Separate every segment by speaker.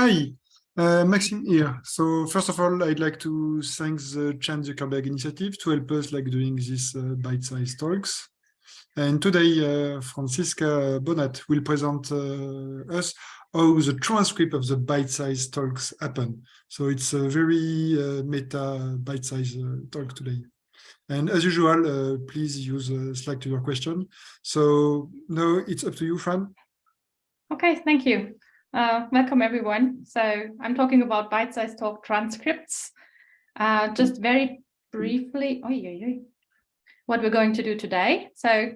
Speaker 1: Hi, uh, Maxime here. So first of all, I'd like to thank the Chan Zuckerberg initiative to help us like doing these uh, bite-sized talks. And today, uh, Franziska Bonath will present uh, us how the transcript of the bite-sized talks happen. So it's a very uh, meta bite-sized uh, talk today. And as usual, please use Slack to your question. So now it's up to you, Fran.
Speaker 2: Okay, thank you. Uh, welcome everyone. So I'm talking about bite-sized talk transcripts. Uh, just very briefly, oh, yeah, yeah, what we're going to do today. So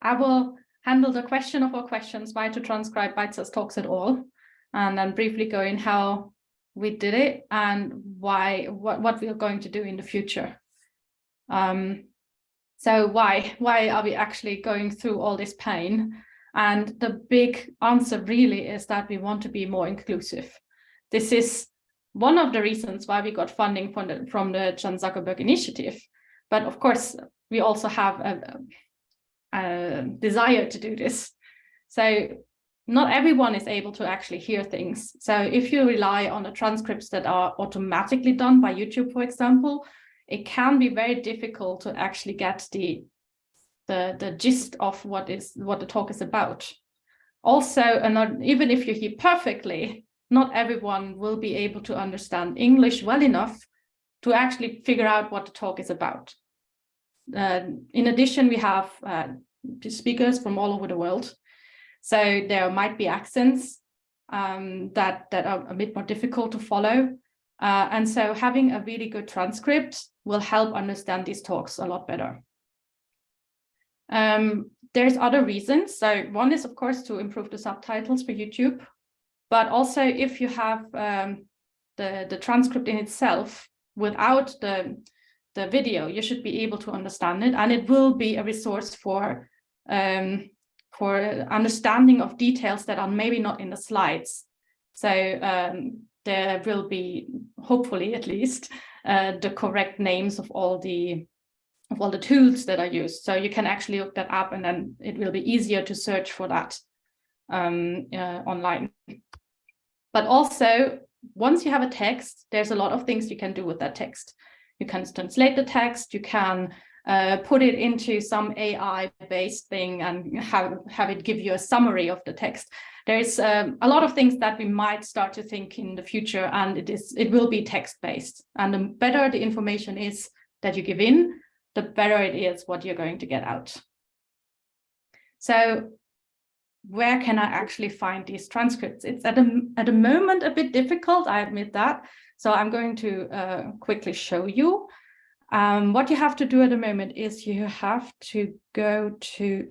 Speaker 2: I will handle the question of our questions, why to transcribe bite-sized talks at all, and then briefly go in how we did it and why what, what we are going to do in the future. Um, so why why are we actually going through all this pain? And the big answer really is that we want to be more inclusive. This is one of the reasons why we got funding from the, from the Chan Zuckerberg Initiative. But of course, we also have a, a desire to do this. So not everyone is able to actually hear things. So if you rely on the transcripts that are automatically done by YouTube, for example, it can be very difficult to actually get the the, the gist of what is what the talk is about. Also, and not, even if you hear perfectly, not everyone will be able to understand English well enough to actually figure out what the talk is about. Uh, in addition, we have uh, speakers from all over the world. So there might be accents um, that, that are a bit more difficult to follow. Uh, and so having a really good transcript will help understand these talks a lot better. Um, there's other reasons. So one is, of course, to improve the subtitles for YouTube. But also, if you have um, the, the transcript in itself without the, the video, you should be able to understand it. And it will be a resource for, um, for understanding of details that are maybe not in the slides. So um, there will be, hopefully at least, uh, the correct names of all the all the tools that are used. So you can actually look that up and then it will be easier to search for that um, uh, online. But also, once you have a text, there's a lot of things you can do with that text. You can translate the text, you can uh, put it into some AI-based thing and have, have it give you a summary of the text. There's um, a lot of things that we might start to think in the future, and it is it will be text-based. And the better the information is that you give in, the better it is what you're going to get out. So where can I actually find these transcripts? It's at a, at the moment a bit difficult, I admit that. So I'm going to uh, quickly show you. Um, what you have to do at the moment is you have to go to,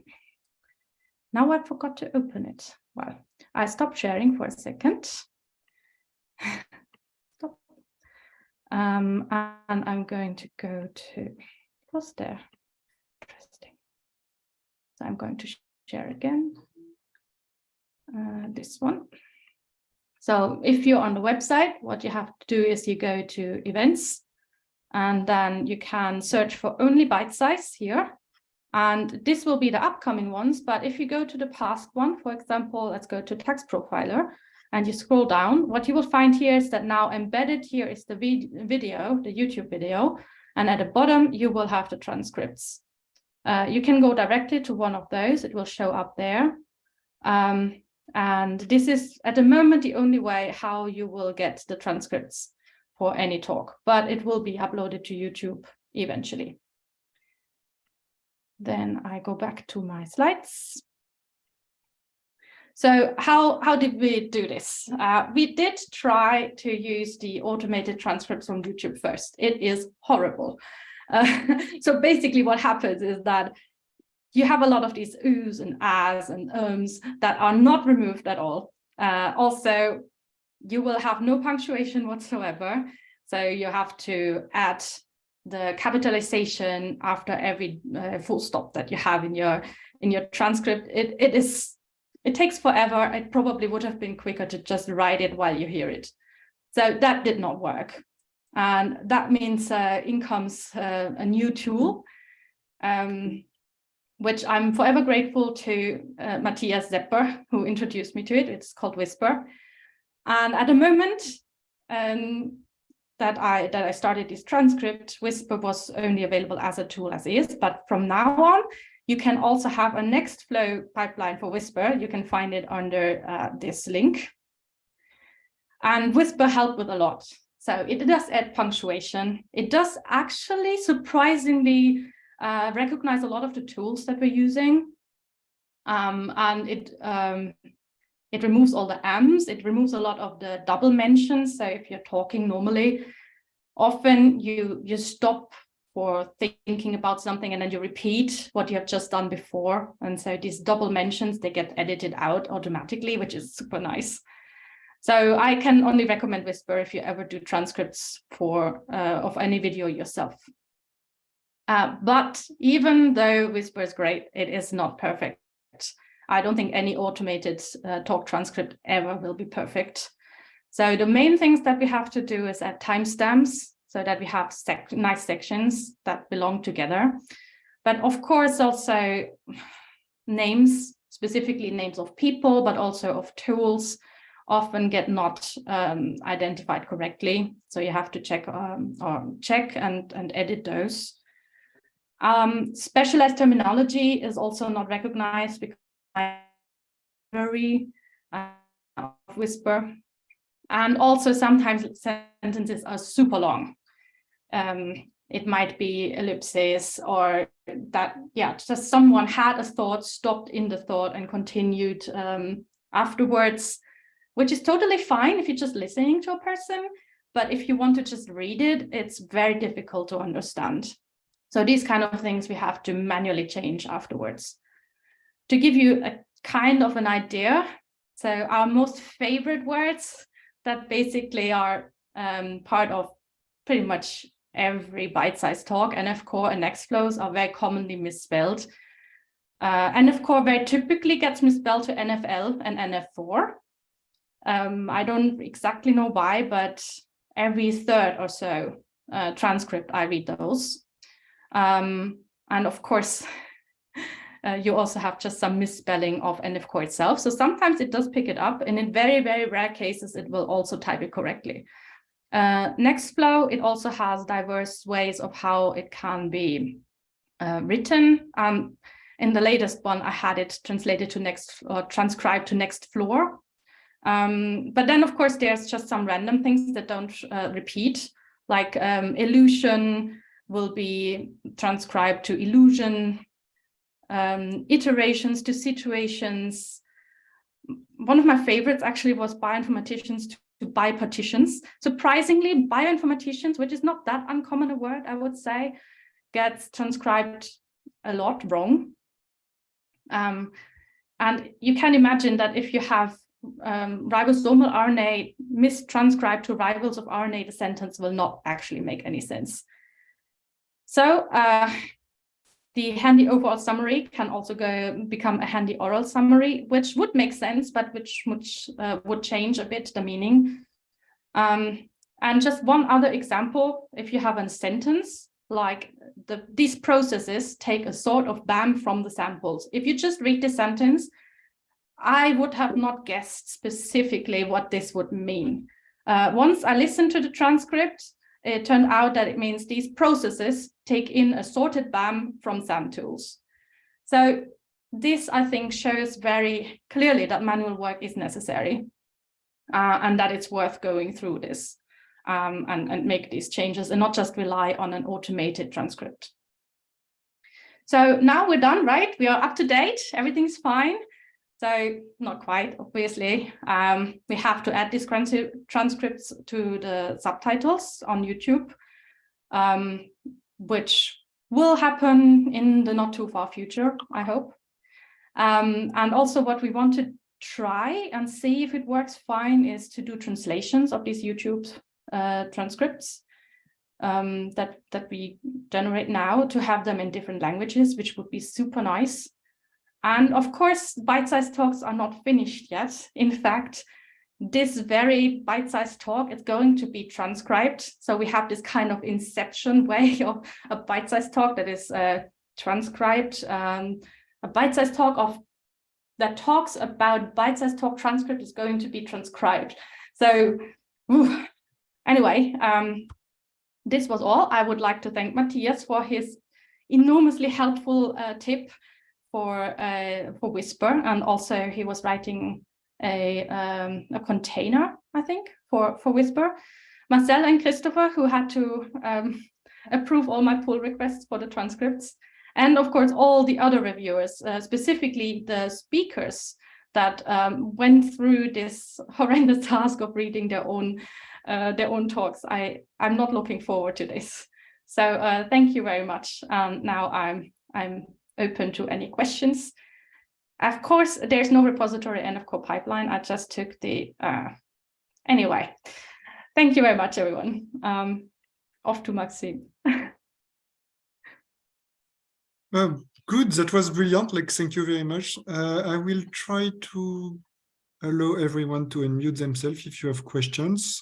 Speaker 2: now I forgot to open it. Well, I stopped sharing for a second. Stop. Um, and I'm going to go to was there. Interesting. So I'm going to share again. Uh, this one. So if you're on the website, what you have to do is you go to events and then you can search for only bite size here. And this will be the upcoming ones. But if you go to the past one, for example, let's go to taxprofiler and you scroll down, what you will find here is that now embedded here is the video, the YouTube video, and at the bottom, you will have the transcripts. Uh, you can go directly to one of those. It will show up there. Um, and this is at the moment the only way how you will get the transcripts for any talk, but it will be uploaded to YouTube eventually. Then I go back to my slides. So how, how did we do this? Uh, we did try to use the automated transcripts from YouTube first. It is horrible. Uh, so basically what happens is that you have a lot of these oohs and ahs and ums that are not removed at all. Uh, also, you will have no punctuation whatsoever. So you have to add the capitalization after every uh, full stop that you have in your in your transcript. It, it is it takes forever. It probably would have been quicker to just write it while you hear it. So that did not work. And that means uh, in comes uh, a new tool, um, which I'm forever grateful to uh, Matthias Zepper, who introduced me to it. It's called Whisper. And at the moment um, that I that I started this transcript, Whisper was only available as a tool as is, but from now on, you can also have a Nextflow pipeline for Whisper. You can find it under uh, this link. And Whisper helped with a lot. So it does add punctuation. It does actually surprisingly uh, recognize a lot of the tools that we're using. Um, and it um, it removes all the M's, it removes a lot of the double mentions. So if you're talking normally, often you, you stop for thinking about something and then you repeat what you have just done before. And so these double mentions, they get edited out automatically, which is super nice. So I can only recommend Whisper if you ever do transcripts for uh, of any video yourself. Uh, but even though Whisper is great, it is not perfect. I don't think any automated uh, talk transcript ever will be perfect. So the main things that we have to do is add timestamps so that we have sec nice sections that belong together. But of course, also names, specifically names of people, but also of tools often get not um, identified correctly. So you have to check um, or check and, and edit those. Um, specialized terminology is also not recognized because uh, whisper. And also sometimes sentences are super long. Um, it might be ellipses or that, yeah, just someone had a thought, stopped in the thought and continued um, afterwards, which is totally fine if you're just listening to a person. But if you want to just read it, it's very difficult to understand. So these kind of things we have to manually change afterwards. To give you a kind of an idea. So our most favorite words that basically are um, part of pretty much every bite-sized talk, NF core and Nextflows are very commonly misspelled. Uh, NF core very typically gets misspelled to NFL and NF4. Um, I don't exactly know why, but every third or so uh, transcript, I read those. Um, and of course, uh, you also have just some misspelling of NF core itself. So sometimes it does pick it up and in very, very rare cases, it will also type it correctly. Uh, Nextflow, it also has diverse ways of how it can be uh, written. Um, in the latest one, I had it translated to next or transcribed to Nextfloor. Um, but then, of course, there's just some random things that don't uh, repeat, like um, illusion will be transcribed to illusion, um, iterations to situations. One of my favorites actually was bioinformaticians to, to biopartitions. Surprisingly, bioinformaticians, which is not that uncommon a word, I would say, gets transcribed a lot wrong. Um, and you can imagine that if you have um, ribosomal RNA mistranscribed to rivals of RNA, the sentence will not actually make any sense. So uh, the handy overall summary can also go become a handy oral summary, which would make sense, but which, uh, would change a bit the meaning. Um, and just one other example, if you have a sentence, like the, these processes take a sort of BAM from the samples. If you just read the sentence, I would have not guessed specifically what this would mean. Uh, once I listened to the transcript, it turned out that it means these processes take in a sorted BAM from SAMtools. So this, I think, shows very clearly that manual work is necessary uh, and that it's worth going through this um, and, and make these changes and not just rely on an automated transcript. So now we're done, right? We are up to date. Everything's fine. So not quite, obviously. Um, we have to add these transcripts to the subtitles on YouTube, um, which will happen in the not too far future, I hope. Um, and also what we want to try and see if it works fine is to do translations of these YouTube uh, transcripts um, that, that we generate now to have them in different languages, which would be super nice. And of course, bite-sized talks are not finished yet. In fact, this very bite-sized talk is going to be transcribed. So we have this kind of inception way of a bite-sized talk that is uh, transcribed. Um, a bite-sized talk of that talks about bite-sized talk transcript is going to be transcribed. So ooh, anyway, um, this was all. I would like to thank Matthias for his enormously helpful uh, tip for uh, for Whisper, and also he was writing a um, a container, I think, for for Whisper. Marcel and Christopher, who had to um, approve all my pull requests for the transcripts, and of course all the other reviewers, uh, specifically the speakers that um, went through this horrendous task of reading their own uh, their own talks. I I'm not looking forward to this. So uh, thank you very much. Um, now I'm I'm open to any questions. Of course, there's no repository and of course pipeline. I just took the uh, anyway. Thank you very much, everyone. Um, off to Maxime.
Speaker 1: Um, good, that was brilliant. Like, thank you very much. Uh, I will try to allow everyone to unmute themselves if you have questions.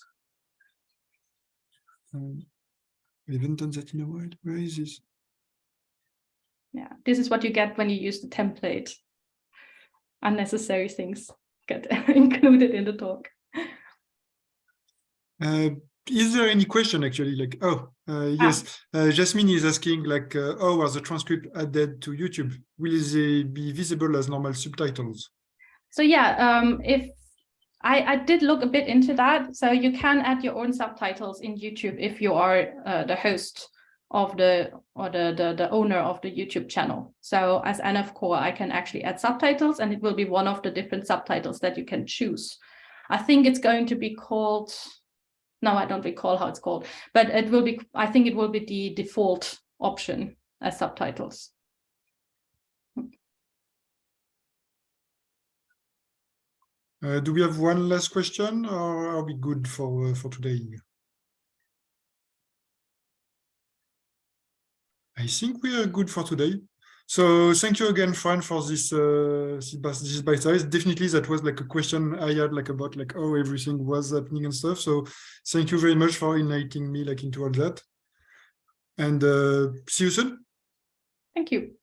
Speaker 1: Um, haven't done that in a while. Where is this?
Speaker 2: Yeah, this is what you get when you use the template. Unnecessary things get included in the talk.
Speaker 1: Uh, is there any question actually? Like oh uh, yes. Uh, jasmine is asking like uh, oh are the transcript added to youtube? Will they be visible as normal subtitles?
Speaker 2: So yeah um if i i did look a bit into that. So you can add your own subtitles in youtube if you are uh, the host of the or the, the the owner of the youtube channel so as nf core i can actually add subtitles and it will be one of the different subtitles that you can choose i think it's going to be called no, I don't recall how it's called, but it will be, I think it will be the default option as subtitles.
Speaker 1: Uh, do we have one last question or are we good for, uh, for today? I think we are good for today. So thank you again, Fran, for this uh, this by size. Definitely, that was like a question I had, like about like how everything was happening and stuff. So thank you very much for enlightening me like into all that. And uh, see you soon.
Speaker 2: Thank you.